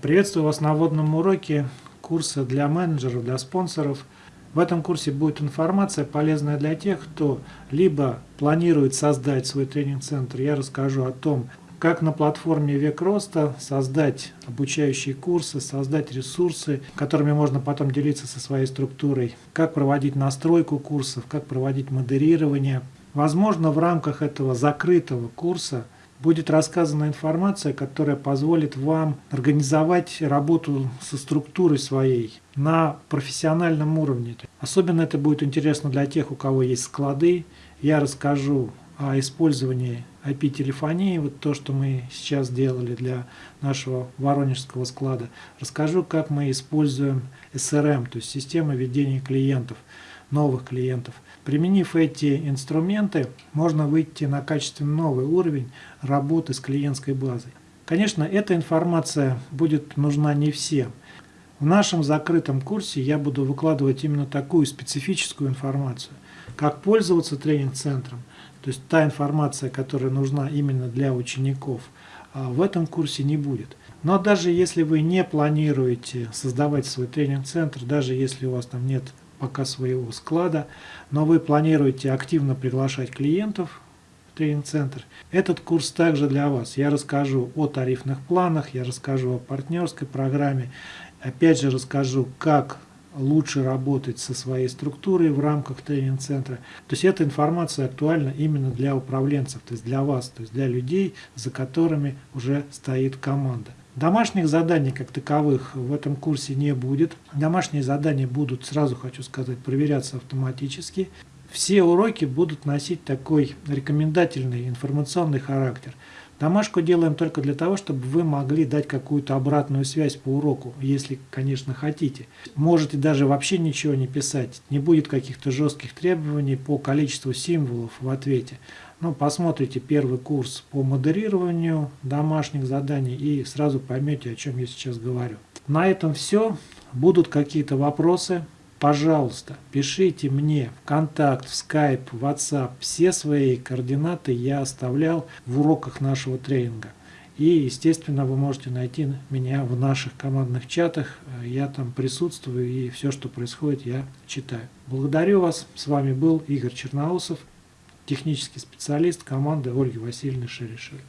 Приветствую вас на вводном уроке курса для менеджеров, для спонсоров. В этом курсе будет информация, полезная для тех, кто либо планирует создать свой тренинг-центр. Я расскажу о том, как на платформе Век Роста создать обучающие курсы, создать ресурсы, которыми можно потом делиться со своей структурой, как проводить настройку курсов, как проводить модерирование. Возможно, в рамках этого закрытого курса будет рассказана информация, которая позволит вам организовать работу со структурой своей на профессиональном уровне. Особенно это будет интересно для тех, у кого есть склады. Я расскажу о использовании IP-телефонии, вот то, что мы сейчас делали для нашего воронежского склада. Расскажу, как мы используем SRM, то есть система ведения клиентов, новых клиентов. Применив эти инструменты, можно выйти на качественно новый уровень работы с клиентской базой. Конечно, эта информация будет нужна не всем. В нашем закрытом курсе я буду выкладывать именно такую специфическую информацию, как пользоваться тренинг-центром, то есть та информация, которая нужна именно для учеников, а в этом курсе не будет. Но даже если вы не планируете создавать свой тренинг-центр, даже если у вас там нет пока своего склада, но вы планируете активно приглашать клиентов в тренинг-центр, этот курс также для вас. Я расскажу о тарифных планах, я расскажу о партнерской программе, опять же расскажу, как лучше работать со своей структурой в рамках тренинг-центра. То есть эта информация актуальна именно для управленцев, то есть для вас, то есть для людей, за которыми уже стоит команда. Домашних заданий как таковых в этом курсе не будет. Домашние задания будут, сразу хочу сказать, проверяться автоматически. Все уроки будут носить такой рекомендательный информационный характер. Домашку делаем только для того, чтобы вы могли дать какую-то обратную связь по уроку, если, конечно, хотите. Можете даже вообще ничего не писать, не будет каких-то жестких требований по количеству символов в ответе. Ну, посмотрите первый курс по модерированию домашних заданий и сразу поймете, о чем я сейчас говорю. На этом все. Будут какие-то вопросы, пожалуйста, пишите мне в контакт, в Skype, в WhatsApp. Все свои координаты я оставлял в уроках нашего тренинга. И, естественно, вы можете найти меня в наших командных чатах. Я там присутствую и все, что происходит, я читаю. Благодарю вас. С вами был Игорь Черноусов технический специалист команды Ольги Васильевны Шерешевой.